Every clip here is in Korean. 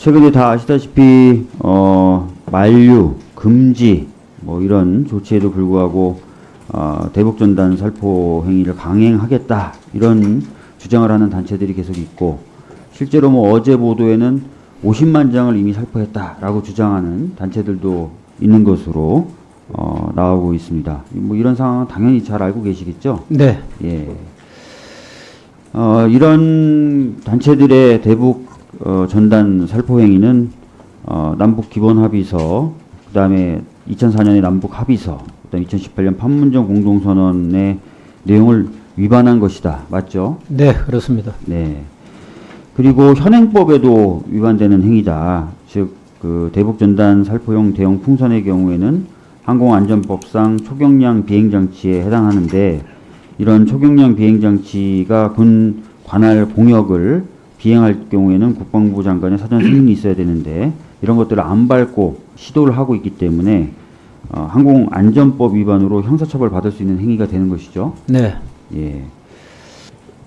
최근에 다 아시다시피 어, 만류, 금지 뭐 이런 조치에도 불구하고 어, 대북전단 살포 행위를 강행하겠다 이런 주장을 하는 단체들이 계속 있고 실제로 뭐 어제 보도에는 50만 장을 이미 살포했다라고 주장하는 단체들도 있는 것으로 어, 나오고 있습니다. 뭐 이런 상황은 당연히 잘 알고 계시겠죠? 네. 예. 어, 이런 단체들의 대북 어, 전단 살포 행위는 어, 남북 기본 합의서, 그 다음에 2004년의 남북 합의서, 그다음 2018년 판문점 공동선언의 내용을 위반한 것이다. 맞죠? 네, 그렇습니다. 네. 그리고 현행법에도 위반되는 행위다. 즉, 그 대북 전단 살포용 대형 풍선의 경우에는 항공안전법상 초경량 비행장치에 해당하는데 이런 초경량 비행장치가 군 관할 공역을 비행할 경우에는 국방부 장관의 사전 승인이 있어야 되는데 이런 것들을 안 밟고 시도를 하고 있기 때문에 어, 항공안전법 위반으로 형사처벌 받을 수 있는 행위가 되는 것이죠. 네. 예.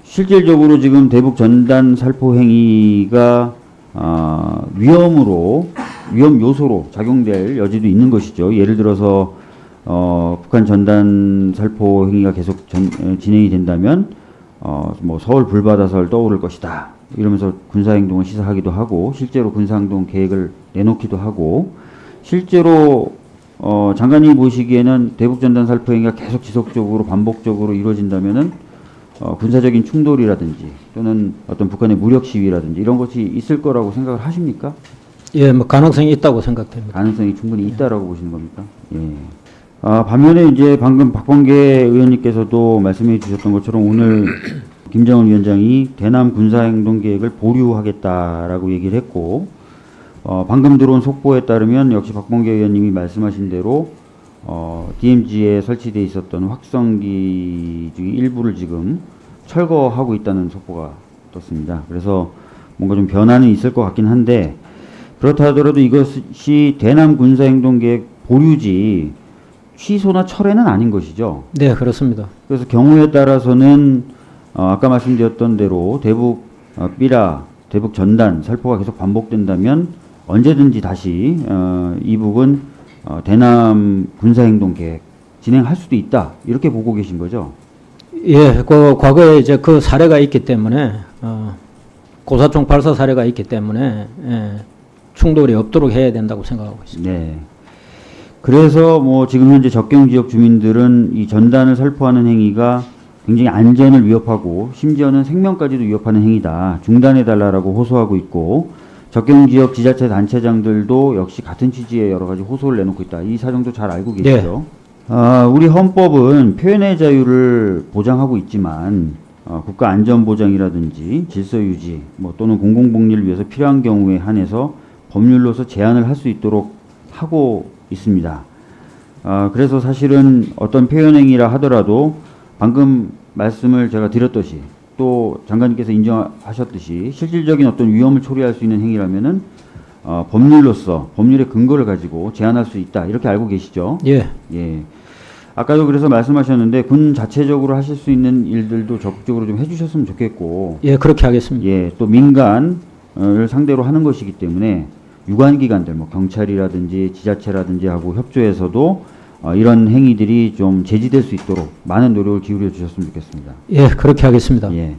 실질적으로 지금 대북 전단 살포 행위가 아, 위험으로 위험 요소로 작용될 여지도 있는 것이죠. 예를 들어서 어, 북한 전단 살포 행위가 계속 전, 에, 진행이 된다면 어, 뭐 서울 불바다설 떠오를 것이다. 이러면서 군사 행동을 시사하기도 하고 실제로 군사 행동 계획을 내놓기도 하고 실제로 어, 장관님 보시기에는 대북 전단 살포 행위가 계속 지속적으로 반복적으로 이루어진다면은 어, 군사적인 충돌이라든지 또는 어떤 북한의 무력 시위라든지 이런 것이 있을 거라고 생각을 하십니까? 예, 뭐 가능성이 있다고 생각됩니다. 가능성이 충분히 있다라고 보시는 겁니까? 예. 아, 반면에 이제 방금 박범계 의원님께서도 말씀해 주셨던 것처럼 오늘 김정은 위원장이 대남 군사행동 계획을 보류하겠다라고 얘기를 했고, 어, 방금 들어온 속보에 따르면 역시 박범계 의원님이 말씀하신 대로 어, DMZ에 설치되어 있었던 확성기 중에 일부를 지금 철거하고 있다는 속보가 떴습니다. 그래서 뭔가 좀 변화는 있을 것 같긴 한데 그렇다 하더라도 이것이 대남 군사행동 계획 보류지 취소나 철회는 아닌 것이죠. 네, 그렇습니다. 그래서 경우에 따라서는 어, 아까 말씀드렸던 대로 대북 어, 삐라 대북 전단 살포가 계속 반복된다면 언제든지 다시 어, 이북은 어, 대남 군사행동 계획 진행할 수도 있다 이렇게 보고 계신 거죠. 예, 그 과거에 이제 그 사례가 있기 때문에 어, 고사총 발사 사례가 있기 때문에 예, 충돌이 없도록 해야 된다고 생각하고 있습니다. 네. 그래서 뭐 지금 현재 접경 지역 주민들은 이 전단을 살포하는 행위가 굉장히 안전을 위협하고 심지어는 생명까지도 위협하는 행위다. 중단해 달라라고 호소하고 있고 접경 지역 지자체 단체장들도 역시 같은 취지의 여러 가지 호소를 내놓고 있다. 이 사정도 잘 알고 계시죠? 아, 우리 헌법은 표현의 자유를 보장하고 있지만 어, 국가 안전 보장이라든지 질서 유지 뭐 또는 공공복리를 위해서 필요한 경우에 한해서 법률로서 제한을 할 수 있도록 하고 있습니다. 아, 그래서 사실은 어떤 표현행위라 하더라도 방금 말씀을 제가 드렸듯이 또 장관님께서 인정하셨듯이 실질적인 어떤 위험을 초래할 수 있는 행위라면은 어, 법률로서 법률의 근거를 가지고 제한할 수 있다 이렇게 알고 계시죠? 예, 예. 아까도 그래서 말씀하셨는데 군 자체적으로 하실 수 있는 일들도 적극적으로 좀 해주셨으면 좋겠고 예, 그렇게 하겠습니다. 예, 또 민간을 상대로 하는 것이기 때문에 유관기관들, 뭐 경찰이라든지 지자체라든지 하고 협조해서도 어, 이런 행위들이 좀 제지될 수 있도록 많은 노력을 기울여 주셨으면 좋겠습니다. 예, 그렇게 하겠습니다. 예.